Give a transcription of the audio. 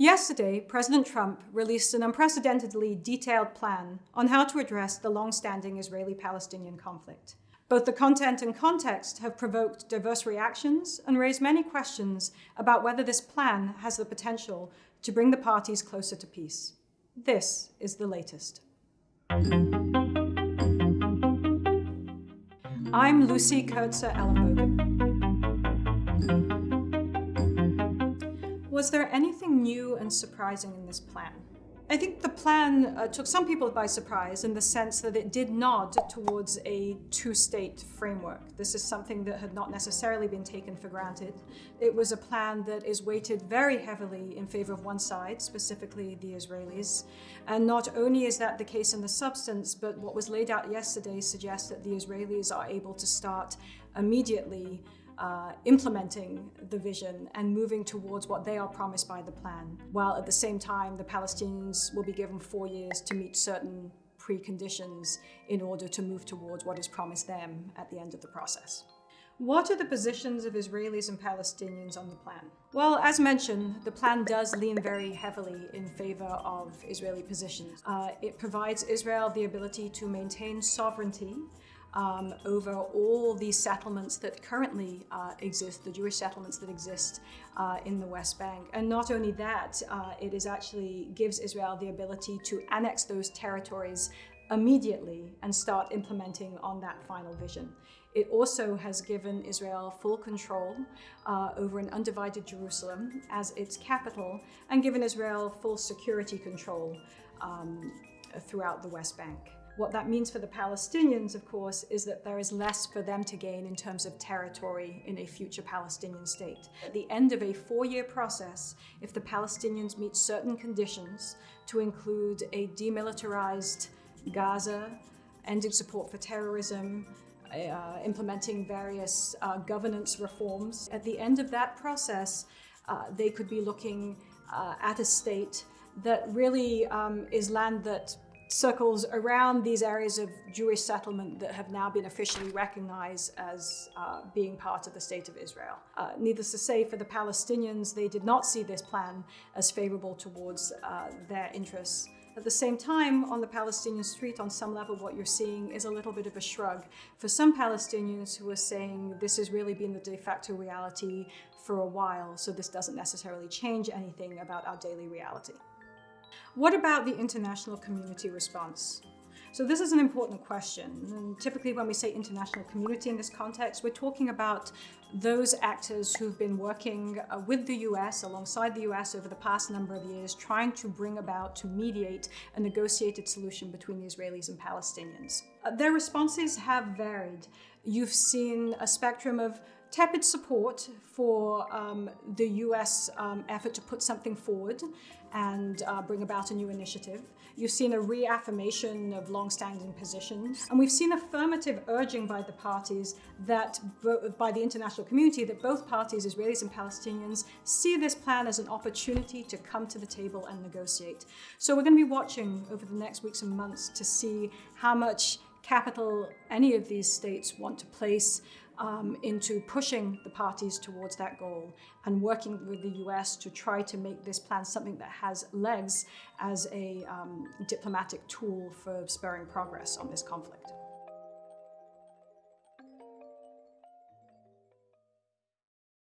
Yesterday, President Trump released an unprecedentedly detailed plan on how to address the long-standing Israeli-Palestinian conflict. Both the content and context have provoked diverse reactions and raised many questions about whether this plan has the potential to bring the parties closer to peace. This is the latest. I'm Lucy Kurtzer Was there anything new and surprising in this plan? I think the plan uh, took some people by surprise in the sense that it did nod towards a two-state framework. This is something that had not necessarily been taken for granted. It was a plan that is weighted very heavily in favor of one side, specifically the Israelis. And not only is that the case in the substance, but what was laid out yesterday suggests that the Israelis are able to start immediately uh, implementing the vision and moving towards what they are promised by the plan, while at the same time the Palestinians will be given four years to meet certain preconditions in order to move towards what is promised them at the end of the process. What are the positions of Israelis and Palestinians on the plan? Well, as mentioned, the plan does lean very heavily in favor of Israeli positions. Uh, it provides Israel the ability to maintain sovereignty um, over all these settlements that currently uh, exist, the Jewish settlements that exist uh, in the West Bank. And not only that, uh, it is actually gives Israel the ability to annex those territories immediately and start implementing on that final vision. It also has given Israel full control uh, over an undivided Jerusalem as its capital and given Israel full security control um, throughout the West Bank. What that means for the Palestinians, of course, is that there is less for them to gain in terms of territory in a future Palestinian state. At the end of a four-year process, if the Palestinians meet certain conditions to include a demilitarized Gaza, ending support for terrorism, uh, implementing various uh, governance reforms. At the end of that process, uh, they could be looking uh, at a state that really um, is land that circles around these areas of Jewish settlement that have now been officially recognized as uh, being part of the state of Israel. Uh, needless to say, for the Palestinians, they did not see this plan as favorable towards uh, their interests. At the same time, on the Palestinian street, on some level, what you're seeing is a little bit of a shrug. For some Palestinians who are saying this has really been the de facto reality for a while, so this doesn't necessarily change anything about our daily reality. What about the international community response? So this is an important question. And typically when we say international community in this context, we're talking about those actors who've been working uh, with the US, alongside the US over the past number of years, trying to bring about, to mediate a negotiated solution between the Israelis and Palestinians. Uh, their responses have varied. You've seen a spectrum of tepid support for um, the US um, effort to put something forward and uh, bring about a new initiative. You've seen a reaffirmation of long-standing positions. And we've seen affirmative urging by the parties that, by the international community, that both parties, Israelis and Palestinians, see this plan as an opportunity to come to the table and negotiate. So we're going to be watching over the next weeks and months to see how much capital any of these states want to place um, into pushing the parties towards that goal and working with the US to try to make this plan something that has legs as a um, diplomatic tool for spurring progress on this conflict.